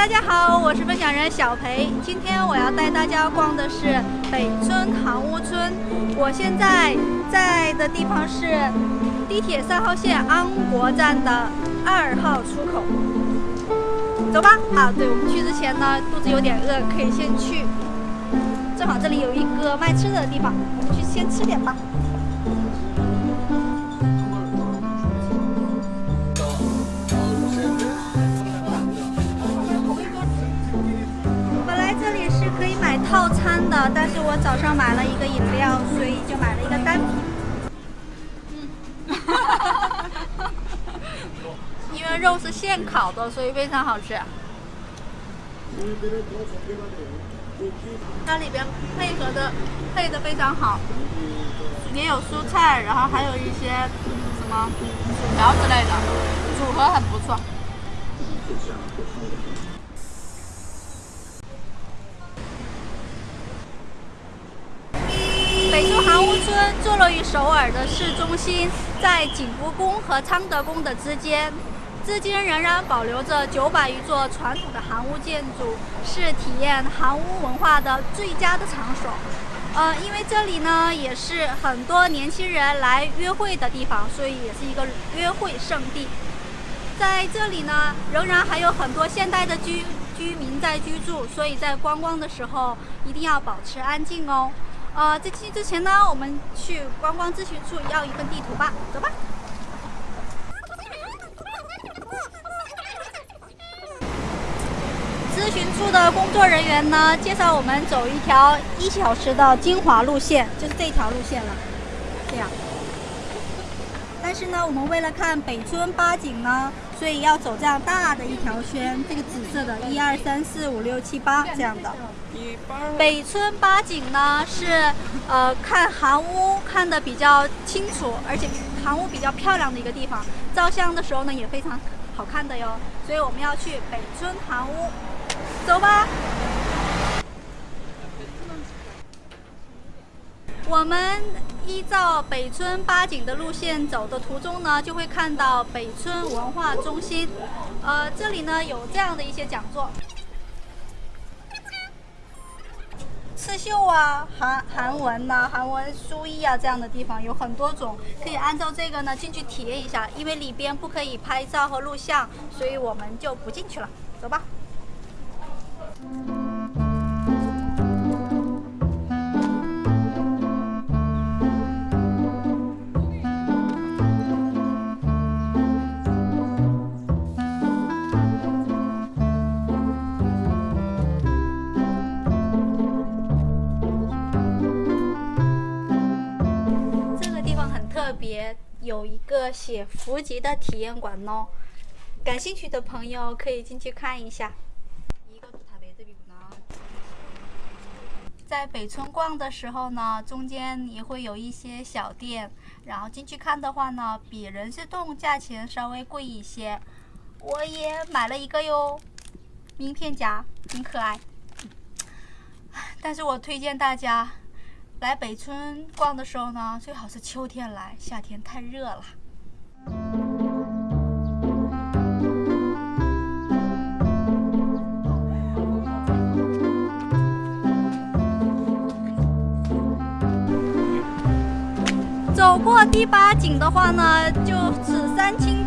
大家好，我是分享人小裴。今天我要带大家逛的是北村航屋村。我现在在的地方是地铁三号线安国站的二号出口。走吧。啊，对，我们去之前呢，肚子有点饿，可以先去。正好这里有一个卖吃的地方，我们去先吃点吧。套餐的，但是我早上买了一个饮料，所以就买了一个单品。嗯，因为肉是现烤的，所以非常好吃。它里边配合的配的非常好，也有蔬菜，然后还有一些什么薯条之类的，组合很不错。北村航屋村坐落于首尔的市中心，在景福宫和昌德宫的之间，至今仍然保留着九百余座传统的韩屋建筑，是体验韩屋文化的最佳的场所。呃，因为这里呢也是很多年轻人来约会的地方，所以也是一个约会圣地。在这里呢，仍然还有很多现代的居居民在居住，所以在观光的时候一定要保持安静哦。呃，在进去之前呢，我们去观光咨询处要一份地图吧，走吧。咨询处的工作人员呢，介绍我们走一条一小时的精华路线，就是这条路线了，这样。但是呢，我们为了看北村八景呢，所以要走这样大的一条圈，这个紫色的，一二三四五六七八这样的。北村八景呢是呃看韩屋看的比较清楚，而且韩屋比较漂亮的一个地方，照相的时候呢也非常好看的哟。所以我们要去北村韩屋，走吧。我们依照北村八景的路线走的途中呢，就会看到北村文化中心，呃，这里呢有这样的一些讲座。刺绣啊，韩韩文呐，韩文书艺啊，这样的地方有很多种，可以按照这个呢进去体验一下。因为里边不可以拍照和录像，所以我们就不进去了。走吧。特别有一个写伏吉的体验馆哦，感兴趣的朋友可以进去看一下。在北村逛的时候呢，中间也会有一些小店，然后进去看的话呢，比人事洞价钱稍微贵一些。我也买了一个哟，名片夹，挺可爱。但是我推荐大家。来北村逛的时候呢，最好是秋天来，夏天太热了。走过第八景的话呢，就是三清